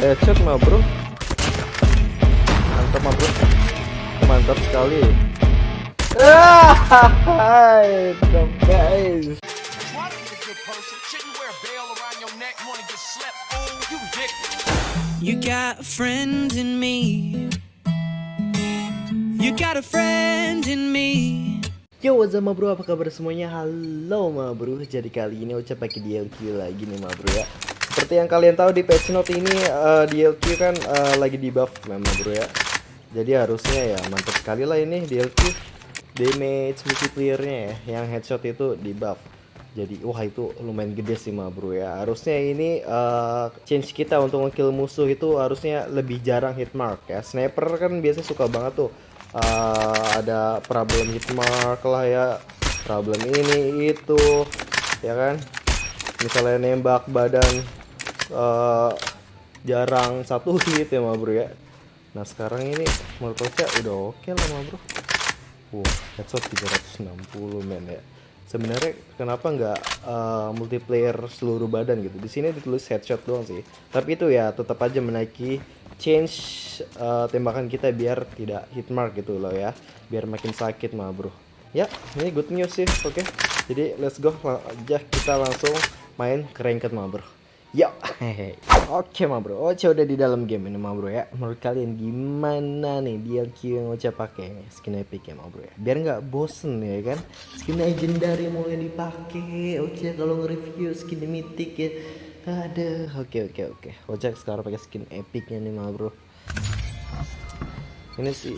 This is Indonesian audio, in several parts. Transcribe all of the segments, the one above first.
headshot mah bro mantap mah bro mantap sekali ah the best You got a friend in me. You got a friend in me. Yo, what's up bro? Apa kabar semuanya? Halo ma bro. Jadi kali ini ucap pakai DLQ lagi nih ma bro ya. Seperti yang kalian tahu di patch note ini uh, DLQ kan uh, lagi di buff ma bro ya. Jadi harusnya ya mantap sekali lah ini DLQ damage multiplayernya ya. Yang headshot itu di buff. Jadi wah itu lumayan gede sih ma bro ya. Harusnya ini uh, change kita untuk ngekill musuh itu harusnya lebih jarang hit mark ya. Sniper kan biasanya suka banget tuh uh, ada problem hit mark lah ya. Problem ini itu ya kan. Misalnya nembak badan uh, jarang satu hit ya ma bro ya. Nah sekarang ini menurut udah oke okay lah ma bro. Wah headshot 360 men ya. Sebenarnya kenapa nggak uh, multiplayer seluruh badan gitu? Di sini ditulis headshot doang sih. Tapi itu ya tetap aja menaiki change uh, tembakan kita biar tidak hit mark gitu loh ya. Biar makin sakit mah bro ya ini good news sih oke. Okay? jadi let's go. Aja kita langsung main ke ranked mah bro Yo, hehe. Oke ma bro, Oce udah di dalam game ini ma bro ya. Menurut kalian gimana nih DLQ yang Oce pakai skin epic ya ma bro ya? Biar nggak bosen ya kan? Skin legendary mau yang dipakai Oce kalau nge-review skin mythic ya. Ada, oke oke oke. Oce sekarang pakai skin epicnya nih ma bro. Ini sih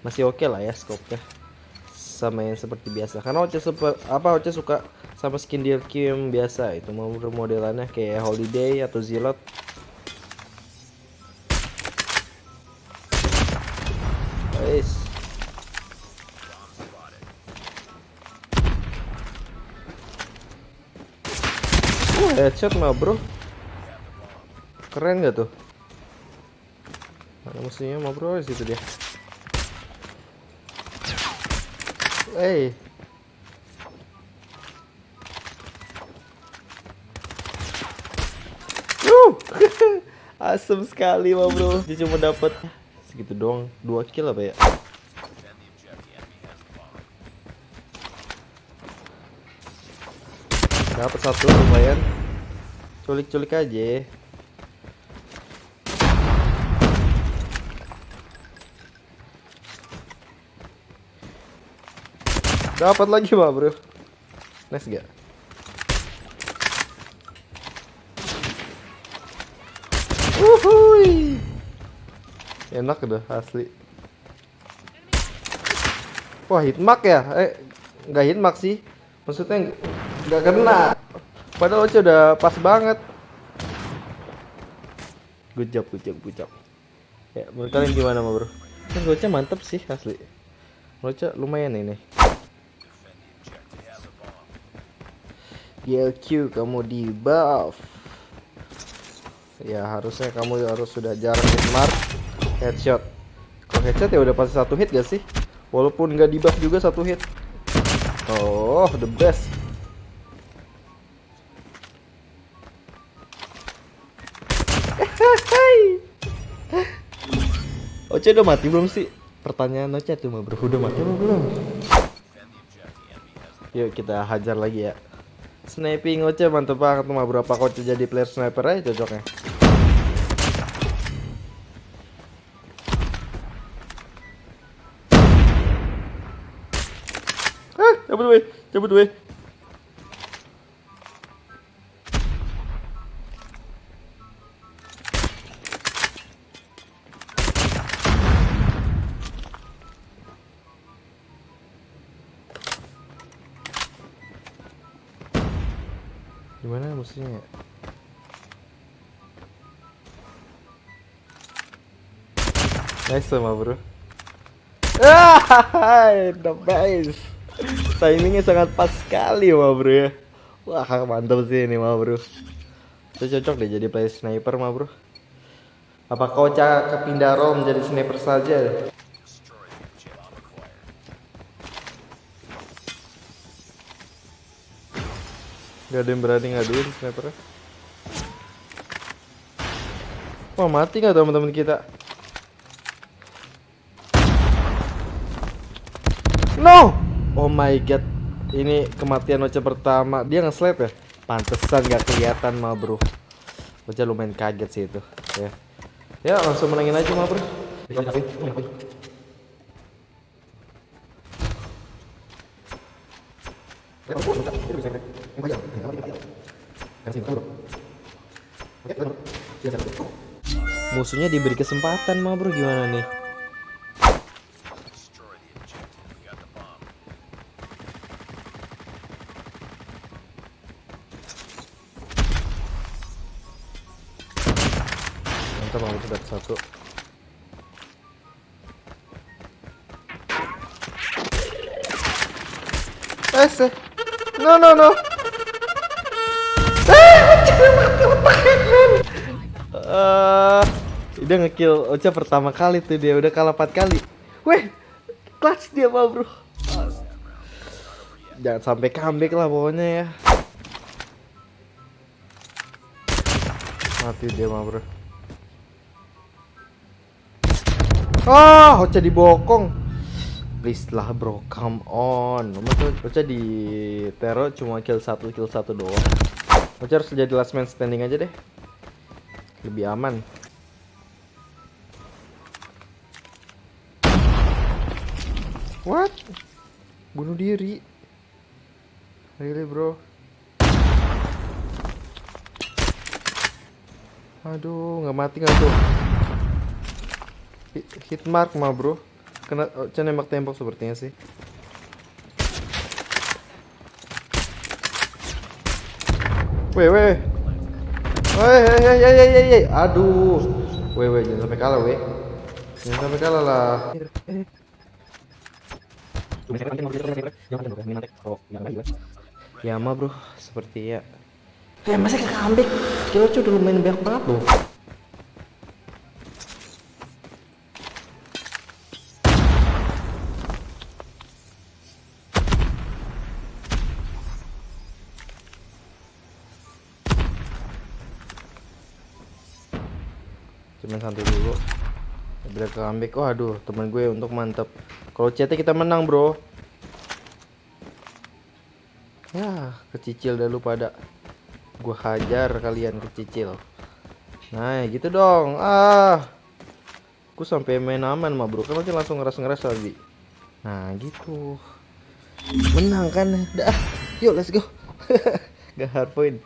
masih oke lah ya scope-nya sama yang seperti biasa. Karena Oce apa Oce suka sama skin DLQ yang biasa itu mau modelannya kayak holiday atau zilot. Guys. Headshot mah bro. Keren gak tuh? Mana musuhnya mah bro situ dia Hey. Asem sekali mah bro. Dia cuma dapat segitu doang, dua kill apa ya? Dapat satu lumayan. Culik-culik aja. Dapat lagi mah bro. Nice gak? Uhuy. Enak udah asli. Wah hitmark ya? Eh nggak hitmark sih. Maksudnya nggak kena. Padahal Oce udah pas banget. Good job, good job, good job. Ya, menurut kalian gimana bro? Kan Oce mantep sih asli. Oce lumayan ini. DLQ kamu di buff ya harusnya kamu harus sudah jarang smart headshot kalau headshot ya udah pasti satu hit gak sih walaupun nggak di buff juga satu hit oh the best Oce udah mati belum sih? Pertanyaan Oce tuh bro, udah mati belum? Yuk kita hajar lagi ya. Sniping Oce mantep banget mah berapa Oce jadi player sniper aja cocoknya. Ah, cabut weh, cabut weh. Gimana musuhnya? Ya? Nice sama bro. Ah, the best. Timingnya sangat pas sekali ma bro ya. Wah mantap sih ini ma bro. Itu cocok deh jadi player sniper ma bro. Apa kau cak kepindah role menjadi sniper saja Gak ada yang berani ngaduin snipernya Wah mati nggak teman-teman kita? No! Oh my god. Ini kematian Ocha pertama. Dia nge-slap ya? Pantesan nggak kelihatan mah bro. Ocha lumayan kaget sih itu. Ya. Ya langsung menangin aja mah bro. Musuhnya diberi kesempatan mah bro gimana nih? Mantap banget itu dapat satu. Eh, no no no. Eh, dia ngekill Ocha pertama kali tuh dia udah kalah 4 kali. Weh, clutch dia mah bro. Jangan sampai comeback lah pokoknya ya. Mati dia mah bro. Ah, Ocha dibokong. Please lah bro, come on. Masa Ocha di teror cuma kill satu kill satu doang. Ocha harus jadi last man standing aja deh. Lebih aman. What? Bunuh diri. Really bro? Aduh, nggak mati nggak tuh? Hit mark mah bro. Kena oh, Chan nembak tembok sepertinya sih. Weh weh. Weh weh weh weh weh. Aduh. Weh weh jangan sampai kalah weh. Jangan sampai kalah lah. Ya mah bro, seperti ya. Ya masa ke comeback? Kilo udah lumayan banyak banget loh. Santai dulu. Bila comeback, waduh temen gue untuk mantep. Kalau CT kita menang bro. Ya, kecicil dah lu pada. Gua hajar kalian kecicil. Nah, gitu dong. Ah. Aku sampai main aman mah, Bro. Kan langsung ngeras-ngeras lagi. Nah, gitu. Menang kan? Dah. Yuk, let's go. Gak hard point.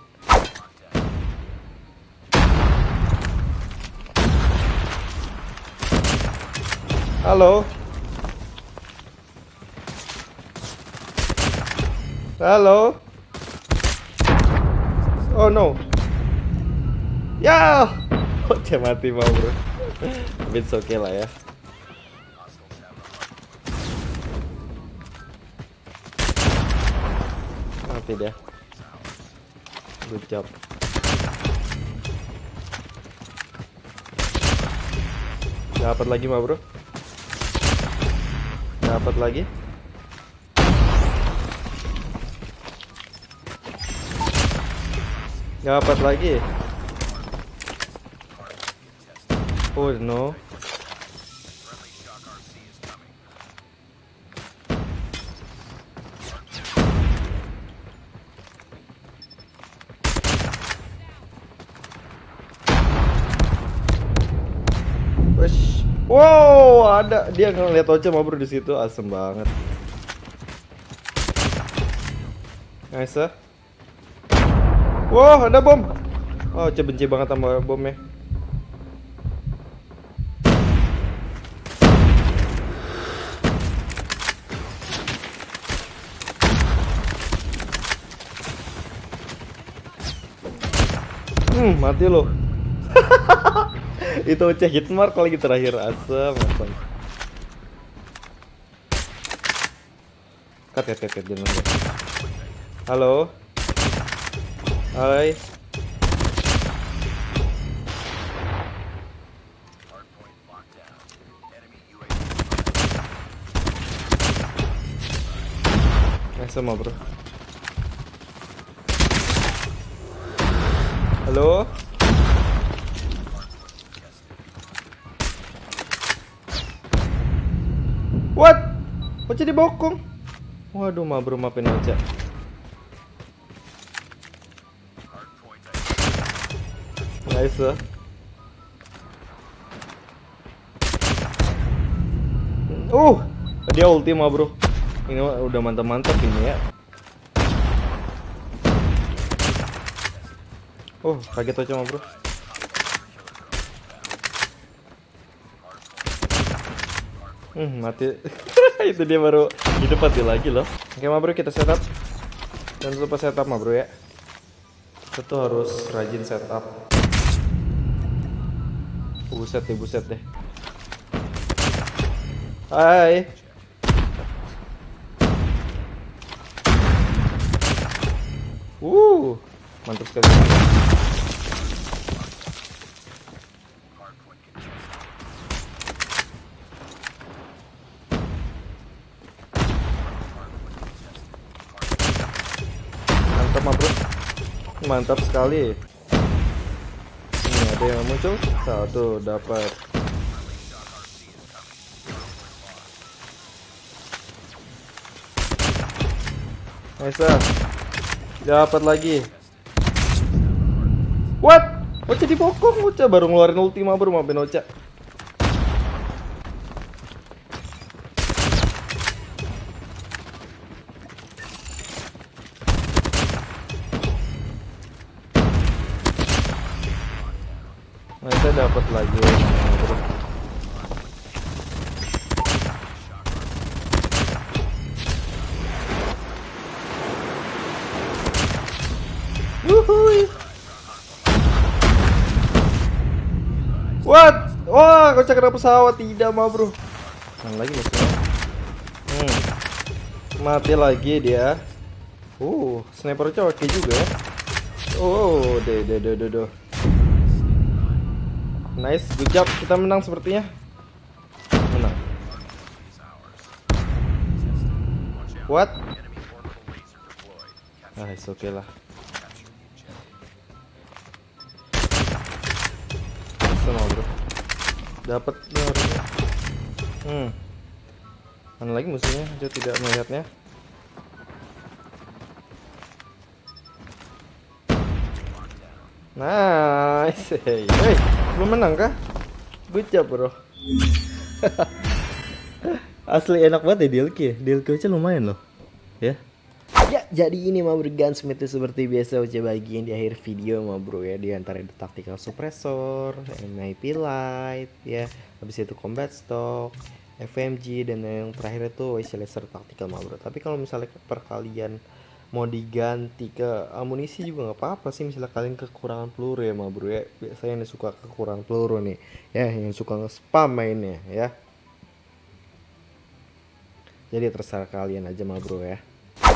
Halo. Halo. Oh no. Ya. Oh, dia mati mau bro. Tapi it's okay lah ya. Mati dia. Good job. Dapat lagi mah bro. Dapat lagi. Dapat lagi. Oh no. Wow, ada dia ngeliat Ocha mau di situ, asem banget. Nice. Wow, ada bom. Oh, Ocha benci banget sama bomnya. Hmm, mati lo. itu cek hit mark lagi terakhir asam asam cut cut cut, cut jangan cut. halo? Hai. Sama bro. Halo Ocha dibokong. Waduh, ma bro maafin Ocha. Nice lah. Uh, dia ulti mah bro. Ini udah mantap-mantap ini ya. Oh, kaget aja bro. Hmm, mati. Itu dia baru hidup mati lagi loh. Oke mah bro, kita setup. Jangan lupa setup mah bro ya. Kita tuh harus rajin setup. Buset deh, buset deh. Hai. Uh, mantap sekali. Mantap, mah, bro. Mantap sekali. Ini ada yang muncul. Satu dapat. Nice. Dapat lagi. What? Ocha dipokong, Ocha baru ngeluarin ultima bro, maafin Ocha. Dapat lagi bro. Wuhui. What? Wah, kocak kena pesawat tidak mah bro. Yang lagi musuhnya. Hmm. Mati lagi dia. Uh, sniper oke juga ya. Oh, deh, deh, deh, deh, deh. Nice, good job. Kita menang sepertinya. Menang. What? Ah, it's okay lah. Sama bro. Dapat nih. Hmm. Mana lagi musuhnya? Dia tidak melihatnya. Nice. Hey, hey. Belum menang kah? Good bro. Asli enak banget ya DLQ ya. DLQ aja lumayan loh. Ya. Ya, jadi ini bro gunsmith seperti biasa udah bagian di akhir video mah bro ya di antara itu tactical suppressor, MIP light ya, habis itu combat stock, FMG dan yang terakhir itu WC laser tactical mah bro. Tapi kalau misalnya per kalian mau diganti ke amunisi juga nggak apa-apa sih misalnya kalian kekurangan peluru ya mah bro ya. Biasanya yang suka kekurangan peluru nih ya, yang suka nge-spam mainnya ya. Jadi terserah kalian aja mah bro ya.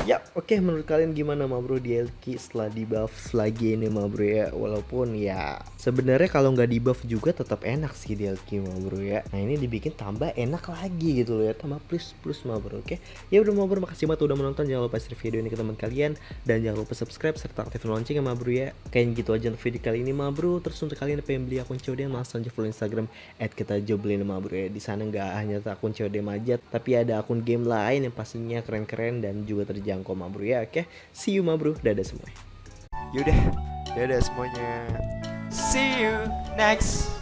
Ya, oke menurut kalian gimana ma bro? DLQ setelah di buff lagi ini ma bro ya. Walaupun ya sebenarnya kalau nggak di buff juga tetap enak sih DLQ ma bro ya. Nah ini dibikin tambah enak lagi gitu loh ya. Tambah plus plus ma bro oke? Ya udah ma bro makasih banget udah menonton Jangan lupa share video ini ke teman kalian. Dan jangan lupa subscribe serta aktifin loncengnya ma bro ya. Kayaknya gitu aja untuk video kali ini ma bro. Terus untuk kalian yang pengen beli akun COD langsung aja follow Instagram At kita ma ya. Di sana nggak hanya akun COD aja Tapi ada akun game lain yang pastinya keren-keren dan juga terjangkau ma bro ya oke? See you ma bro dadah semua Yaudah, dadah semuanya. See you next